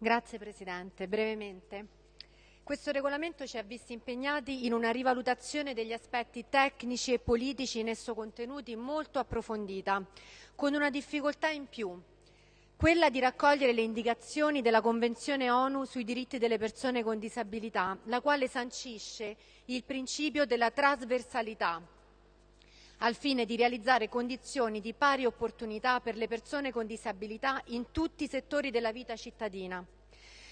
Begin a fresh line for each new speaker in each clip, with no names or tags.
Grazie Presidente. Brevemente. Questo regolamento ci ha visti impegnati in una rivalutazione degli aspetti tecnici e politici in esso contenuti molto approfondita, con una difficoltà in più, quella di raccogliere le indicazioni della Convenzione ONU sui diritti delle persone con disabilità, la quale sancisce il principio della trasversalità al fine di realizzare condizioni di pari opportunità per le persone con disabilità in tutti i settori della vita cittadina.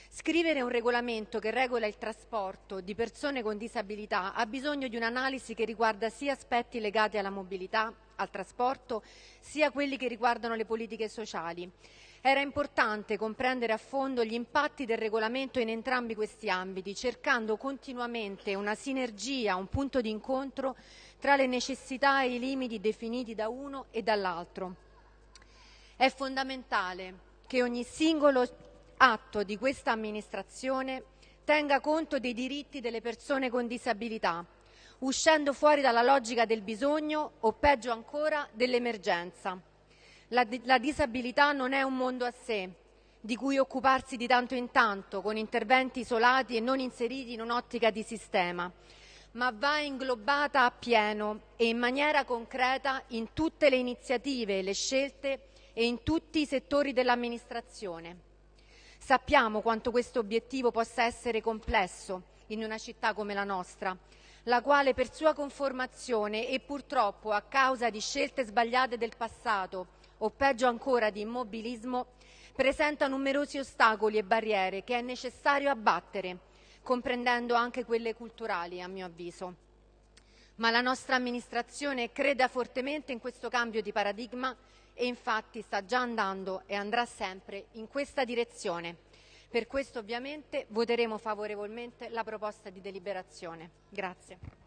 Scrivere un regolamento che regola il trasporto di persone con disabilità ha bisogno di un'analisi che riguarda sia aspetti legati alla mobilità, al trasporto, sia quelli che riguardano le politiche sociali. Era importante comprendere a fondo gli impatti del regolamento in entrambi questi ambiti, cercando continuamente una sinergia, un punto di incontro tra le necessità e i limiti definiti da uno e dall'altro. È fondamentale che ogni singolo atto di questa amministrazione tenga conto dei diritti delle persone con disabilità, uscendo fuori dalla logica del bisogno o peggio ancora dell'emergenza. La, la disabilità non è un mondo a sé, di cui occuparsi di tanto in tanto, con interventi isolati e non inseriti in un'ottica di sistema, ma va inglobata appieno e in maniera concreta in tutte le iniziative, le scelte e in tutti i settori dell'amministrazione. Sappiamo quanto questo obiettivo possa essere complesso in una città come la nostra, la quale per sua conformazione e purtroppo a causa di scelte sbagliate del passato o peggio ancora di immobilismo, presenta numerosi ostacoli e barriere che è necessario abbattere, comprendendo anche quelle culturali, a mio avviso. Ma la nostra amministrazione crede fortemente in questo cambio di paradigma e infatti sta già andando e andrà sempre in questa direzione. Per questo ovviamente voteremo favorevolmente la proposta di deliberazione. Grazie.